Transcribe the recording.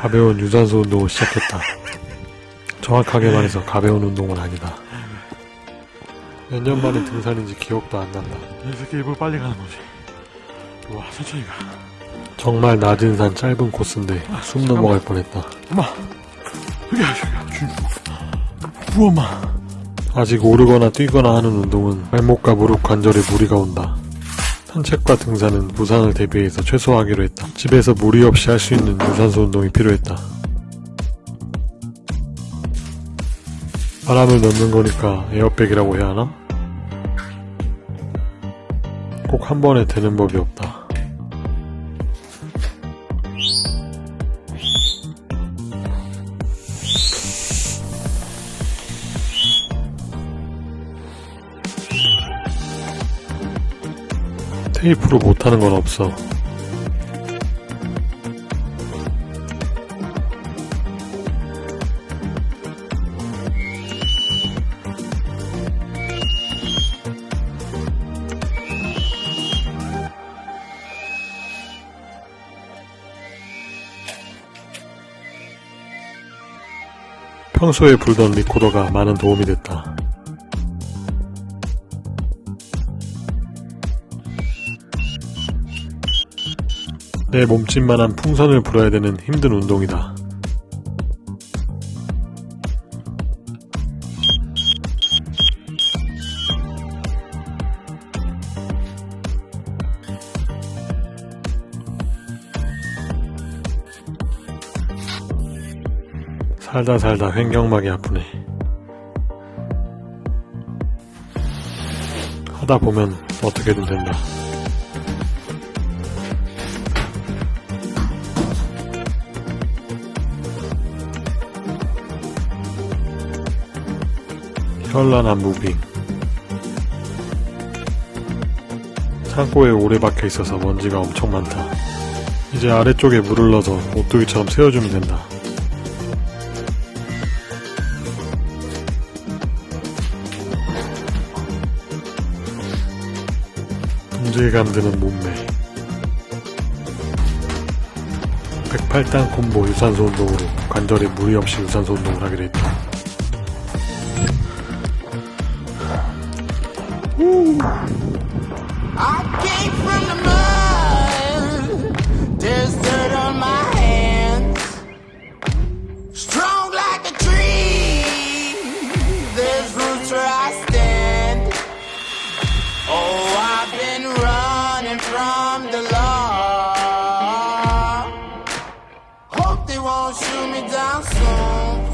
가벼운 유산소 운동을 시작했다. 정확하게 말해서 가벼운 운동은 아니다. 몇 년 만에 등산인지 기억도 안 난다. 이 새끼 일부러 빨리 가는 거지. 와, 천천히 가. 정말 낮은 산 짧은 코스인데 숨 넘어갈 뻔했다. 엄마! 여기, 여기, 여기. 우, 엄마. 아직 오르거나 뛰거나 하는 운동은 발목과 무릎 관절에 무리가 온다. 산책과 등산은 부상을 대비해서 최소화하기로 했다. 집에서 무리 없이 할 수 있는 유산소 운동이 필요했다. 바람을 넣는 거니까 에어백이라고 해야 하나? 꼭 한 번에 되는 법이 없다. 테이프로 못하는 건 없어. 평소에 불던 리코더가 많은 도움이 됐다. 내 몸집만한 풍선을 불어야 되는 힘든 운동이다. 살다 살다 횡격막이 아프네. 하다 보면 어떻게든 된다. 현란한 무빙 창고에 오래 박혀 있어서 먼지가 엄청 많다. 이제 아래쪽에 물을 넣어서 오뚜기처럼 세워주면 된다. 동질감 드는 몸매 108단 콤보 유산소 운동으로 관절에 무리 없이 유산소 운동을 하기로 했 다. I came from the mud. There's dirt on my hands. Strong like a tree. There's roots where I stand. Oh, I've been running from the law. Hope they won't shoot me down soon.